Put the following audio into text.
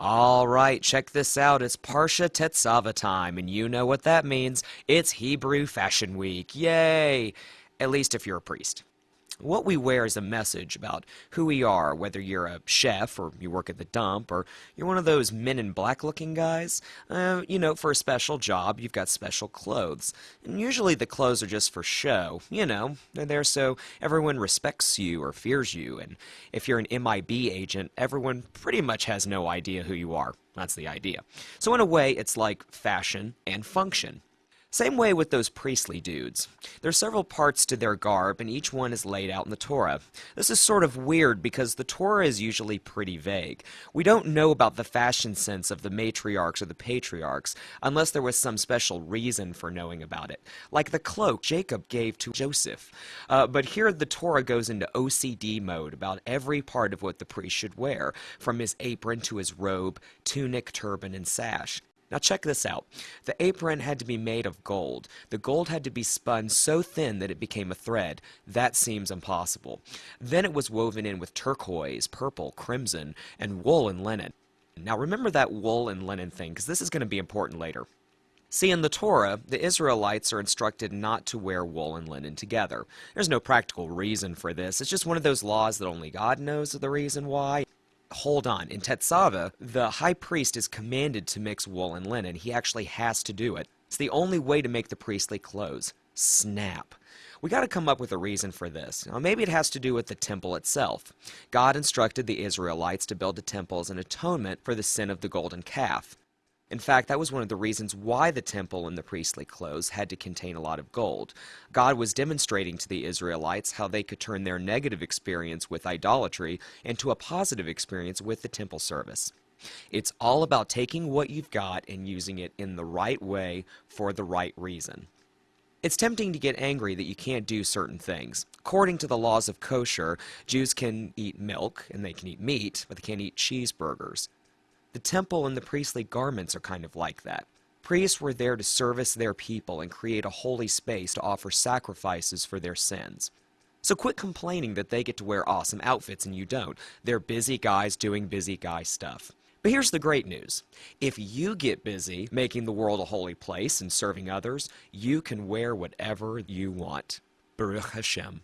All right, check this out. It's Parsha Tetzava time, and you know what that means. It's Hebrew Fashion Week. Yay! At least if you're a priest. What we wear is a message about who we are, whether you're a chef or you work at the dump or you're one of those men in black looking guys. Uh, you know, for a special job, you've got special clothes. And usually the clothes are just for show. You know, they're there so everyone respects you or fears you. And if you're an MIB agent, everyone pretty much has no idea who you are. That's the idea. So, in a way, it's like fashion and function. Same way with those priestly dudes. There are several parts to their garb, and each one is laid out in the Torah. This is sort of weird because the Torah is usually pretty vague. We don't know about the fashion sense of the matriarchs or the patriarchs unless there was some special reason for knowing about it, like the cloak Jacob gave to Joseph. Uh, but here the Torah goes into OCD mode about every part of what the priest should wear, from his apron to his robe, tunic, turban, and sash. Now check this out. The apron had to be made of gold. The gold had to be spun so thin that it became a thread. That seems impossible. Then it was woven in with turquoise, purple, crimson, and wool and linen. Now remember that wool and linen thing, because this is going to be important later. See, in the Torah, the Israelites are instructed not to wear wool and linen together. There's no practical reason for this. It's just one of those laws that only God knows the reason why hold on. In Tetzava, the high priest is commanded to mix wool and linen. He actually has to do it. It's the only way to make the priestly clothes. Snap. We got to come up with a reason for this. Now, maybe it has to do with the temple itself. God instructed the Israelites to build a temple as an atonement for the sin of the golden calf. In fact, that was one of the reasons why the temple and the priestly clothes had to contain a lot of gold. God was demonstrating to the Israelites how they could turn their negative experience with idolatry into a positive experience with the temple service. It's all about taking what you've got and using it in the right way for the right reason. It's tempting to get angry that you can't do certain things. According to the laws of kosher, Jews can eat milk and they can eat meat, but they can't eat cheeseburgers. The temple and the priestly garments are kind of like that. Priests were there to service their people and create a holy space to offer sacrifices for their sins. So quit complaining that they get to wear awesome outfits and you don't. They're busy guys doing busy guy stuff. But here's the great news. If you get busy making the world a holy place and serving others, you can wear whatever you want. Baruch Hashem.